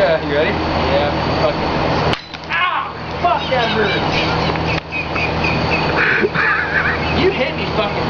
uh, you ready? Yeah. Fuck it. Ah! Fuck that hurt! you hit me fucking